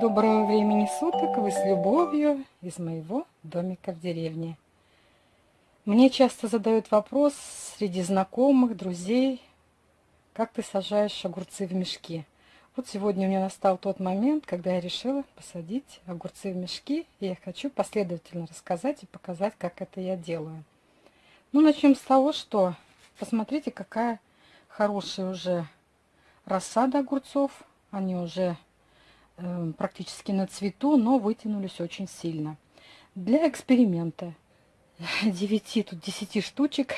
Доброго времени суток, вы с любовью из моего домика в деревне. Мне часто задают вопрос среди знакомых, друзей, как ты сажаешь огурцы в мешки. Вот сегодня у меня настал тот момент, когда я решила посадить огурцы в мешки, и я хочу последовательно рассказать и показать, как это я делаю. Ну, начнем с того, что посмотрите, какая хорошая уже рассада огурцов. Они уже практически на цвету, но вытянулись очень сильно. Для эксперимента 9, тут 10 штучек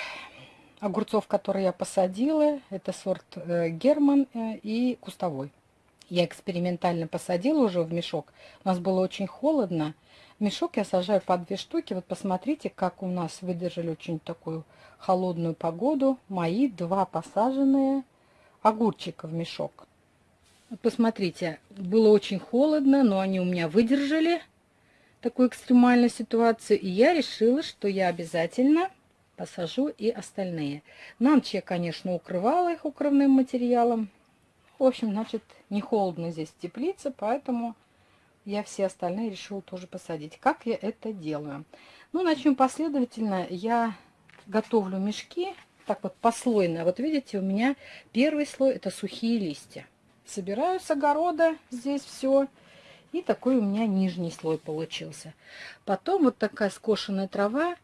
огурцов, которые я посадила. Это сорт э, Герман э, и кустовой. Я экспериментально посадила уже в мешок. У нас было очень холодно. Мешок я сажаю по две штуки. Вот посмотрите, как у нас выдержали очень такую холодную погоду. Мои два посаженные огурчика в мешок. Посмотрите, было очень холодно, но они у меня выдержали такую экстремальную ситуацию. И я решила, что я обязательно посажу и остальные. На ночь я, конечно, укрывала их укрывным материалом. В общем, значит, не холодно здесь теплица, поэтому я все остальные решила тоже посадить. Как я это делаю? Ну, начнем последовательно. Я готовлю мешки, так вот послойно. Вот видите, у меня первый слой это сухие листья. Собираю с огорода здесь все. И такой у меня нижний слой получился. Потом вот такая скошенная трава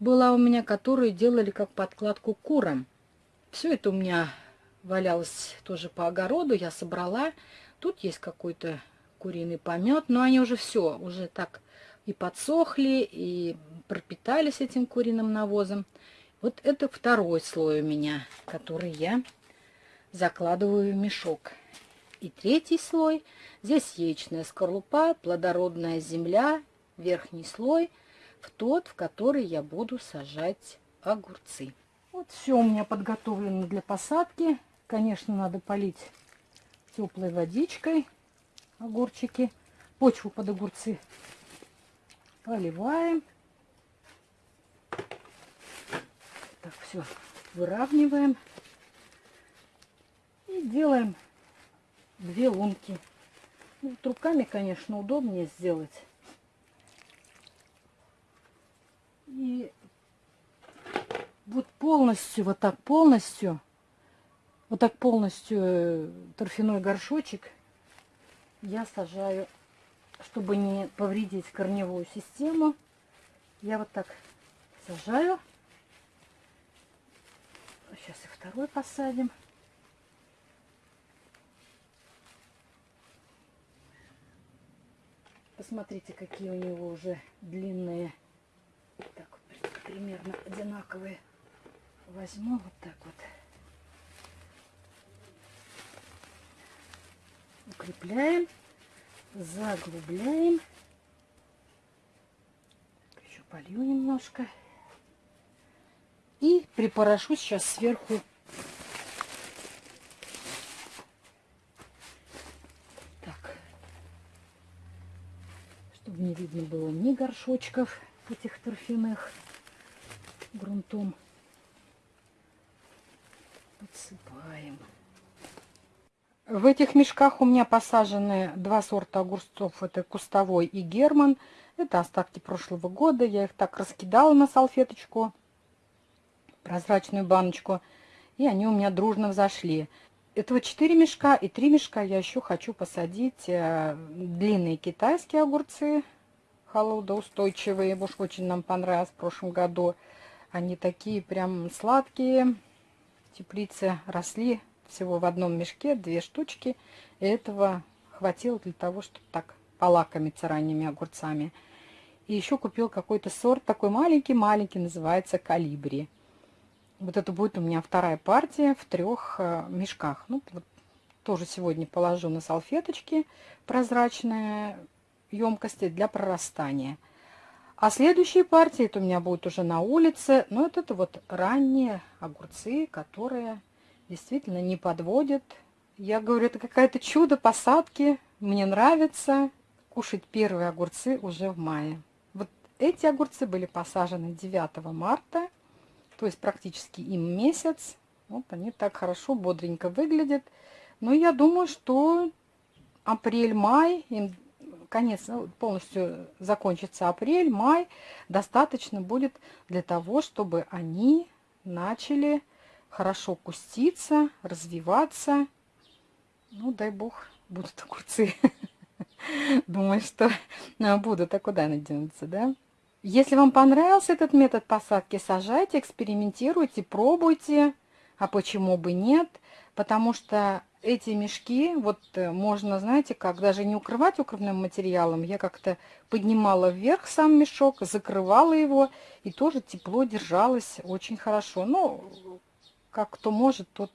была у меня, которую делали как подкладку курам. Все это у меня валялась тоже по огороду, я собрала. Тут есть какой-то куриный помет, но они уже все, уже так и подсохли, и пропитались этим куриным навозом. Вот это второй слой у меня, который я закладываю в мешок. И третий слой, здесь яичная скорлупа, плодородная земля, верхний слой, в тот, в который я буду сажать огурцы. Вот все у меня подготовлено для посадки. Конечно, надо полить теплой водичкой огурчики. Почву под огурцы поливаем. Так, все выравниваем. И делаем две лунки. Ну, вот руками, конечно, удобнее сделать. И вот полностью, вот так полностью вот так полностью э, торфяной горшочек я сажаю, чтобы не повредить корневую систему. Я вот так сажаю. Сейчас и второй посадим. Посмотрите, какие у него уже длинные. Так, примерно одинаковые. Возьму вот так вот. укрепляем, заглубляем. Еще полью немножко. И припорошу сейчас сверху так, чтобы не видно было ни горшочков этих торфяных грунтом. Подсыпаем. В этих мешках у меня посажены два сорта огурцов. Это кустовой и герман. Это остатки прошлого года. Я их так раскидала на салфеточку, прозрачную баночку. И они у меня дружно взошли. Этого 4 мешка и 3 мешка я еще хочу посадить э, длинные китайские огурцы. Холодоустойчивые. Уж очень нам понравилось в прошлом году. Они такие прям сладкие. Теплицы росли всего в одном мешке две штучки. И этого хватило для того, чтобы так полакомиться ранними огурцами. И еще купил какой-то сорт, такой маленький-маленький, называется калибри. Вот это будет у меня вторая партия в трех э, мешках. Ну, вот тоже сегодня положу на салфеточки прозрачные емкости для прорастания. А следующие партии, это у меня будут уже на улице. Но вот это вот ранние огурцы, которые действительно не подводит. Я говорю, это какая-то чудо посадки. Мне нравится кушать первые огурцы уже в мае. Вот эти огурцы были посажены 9 марта, то есть практически им месяц. Вот они так хорошо, бодренько выглядят. Но я думаю, что апрель-май им конец, ну, полностью закончится апрель, май, достаточно будет для того, чтобы они начали хорошо куститься, развиваться. Ну, дай бог, будут огурцы. Думаю, что будут, а куда они денутся, да? Если вам понравился этот метод посадки, сажайте, экспериментируйте, пробуйте. А почему бы нет? Потому что эти мешки, вот э, можно, знаете, как даже не укрывать укрывным материалом. Я как-то поднимала вверх сам мешок, закрывала его, и тоже тепло держалось очень хорошо. Ну, как кто может, тот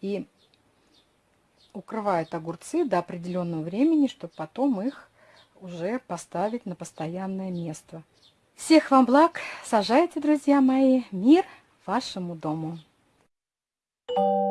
и укрывает огурцы до определенного времени, чтобы потом их уже поставить на постоянное место. Всех вам благ. Сажайте, друзья мои, мир вашему дому. Thank you.